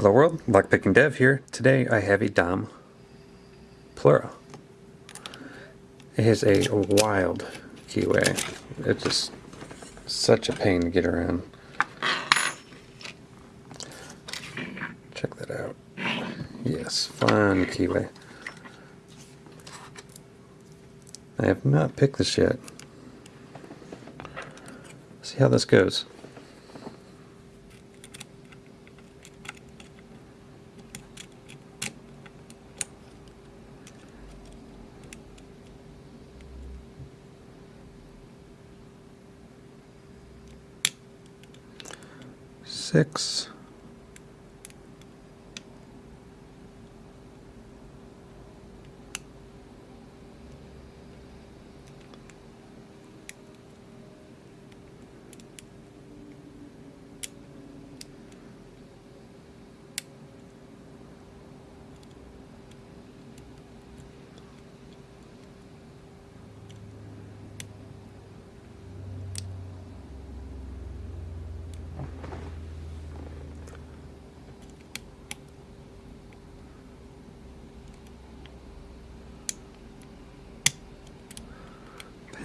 Hello world, Lockpicking Dev here. Today I have a Dom Plura. It has a wild keyway. It's just such a pain to get around. Check that out. Yes, fun keyway. I have not picked this yet. See how this goes. Six.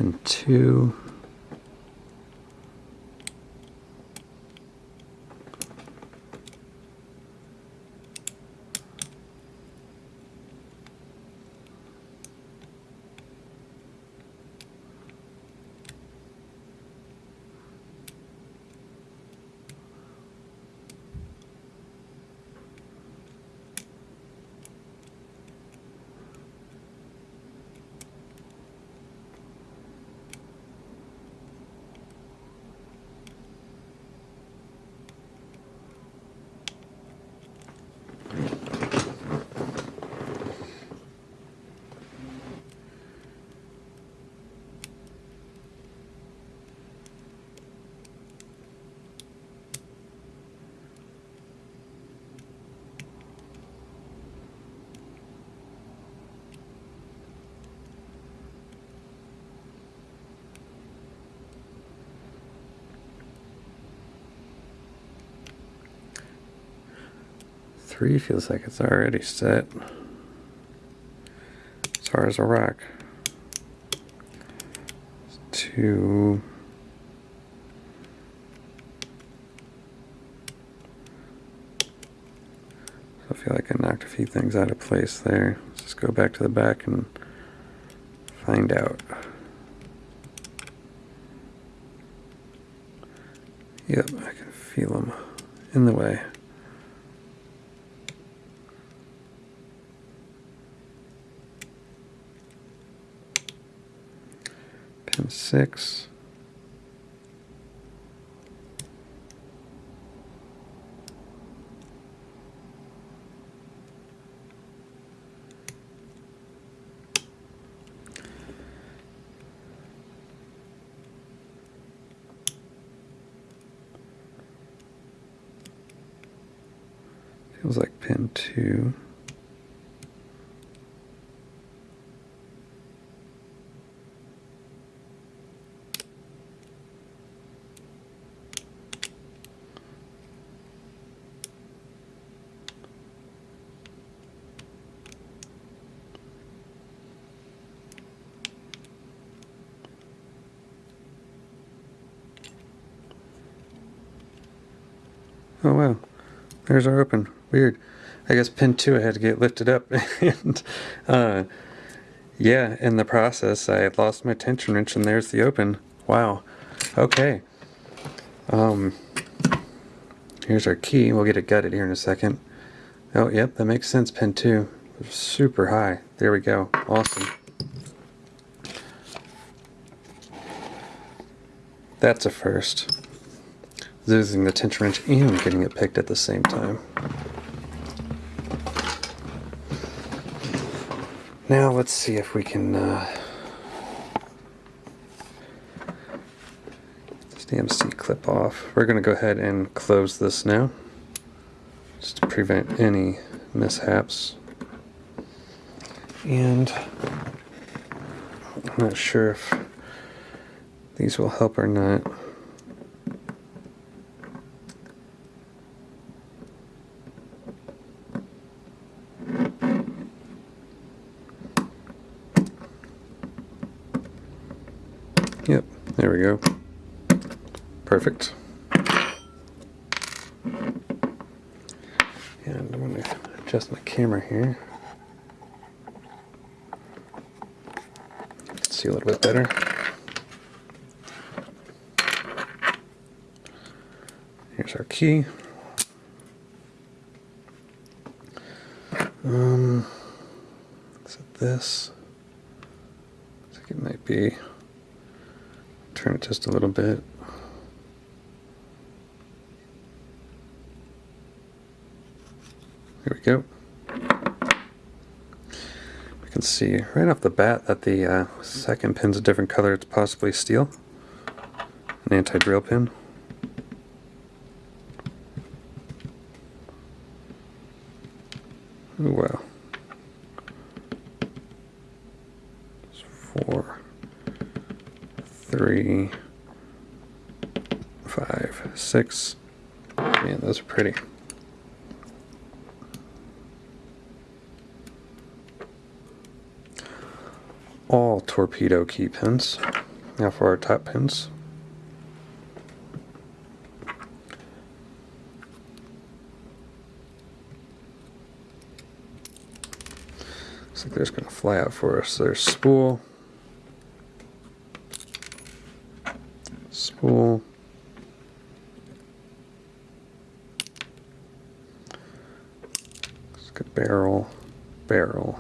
And two. Three feels like it's already set. As far as a rock. Two. I feel like I knocked a few things out of place there. Let's just go back to the back and find out. Yep, I can feel them in the way. 6. Feels like pin 2. Oh wow, there's our open. Weird. I guess pin 2 I had to get lifted up and uh, yeah, in the process I lost my tension wrench and there's the open. Wow. Okay. Um, here's our key. We'll get it gutted here in a second. Oh, yep, that makes sense. Pin 2. Super high. There we go. Awesome. That's a first losing the tension wrench and getting it picked at the same time. Now let's see if we can uh, this damn clip off. We're going to go ahead and close this now just to prevent any mishaps. And I'm not sure if these will help or not. There we go. Perfect. And I'm going to adjust my camera here. See a little bit better. Here's our key. Um, is it this? I think it might be. Turn it just a little bit. Here we go. We can see right off the bat that the uh, second pin's a different color. It's possibly steel. An anti-drill pin. Ooh, wow. It's four, three, five, six. Man, those are pretty. All torpedo key pins. Now for our top pins. Looks like they're just going to fly out for us. There's spool, spool, barrel, barrel.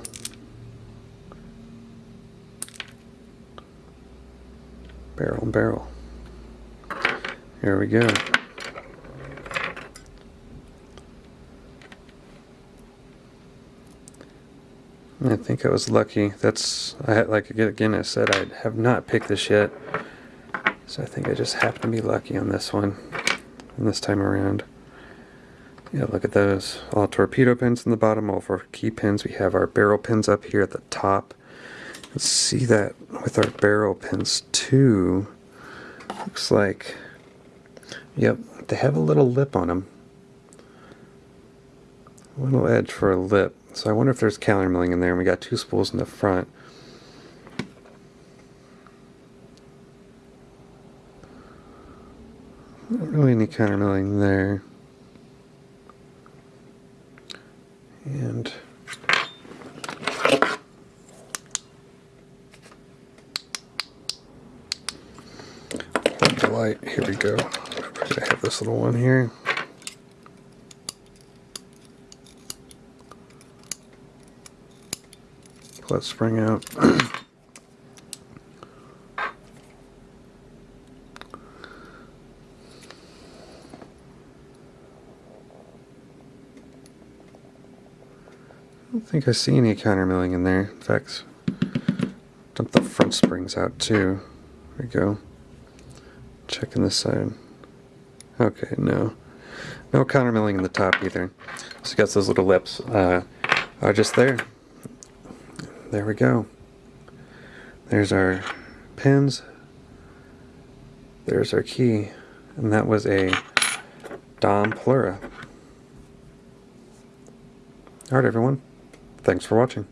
Barrel, barrel. Here we go. I think I was lucky. That's I had like again I said I have not picked this yet, so I think I just happened to be lucky on this one, and this time around. Yeah, look at those. All torpedo pins in the bottom, all for key pins. We have our barrel pins up here at the top. Let's see that with our barrel pins too. Looks like, yep, they have a little lip on them. A little edge for a lip. So I wonder if there's counter milling in there. And we got two spools in the front. Not really any counter milling there. And the light. Here we go. I have this little one here. Pull that spring out. I don't think I see any counter milling in there. In fact, dump the front springs out too. There we go. Checking this side. Okay, no. No counter milling in the top either. So you got those little lips uh, are just there. There we go. There's our pins. There's our key. And that was a Dom Plura. Alright everyone. Thanks for watching.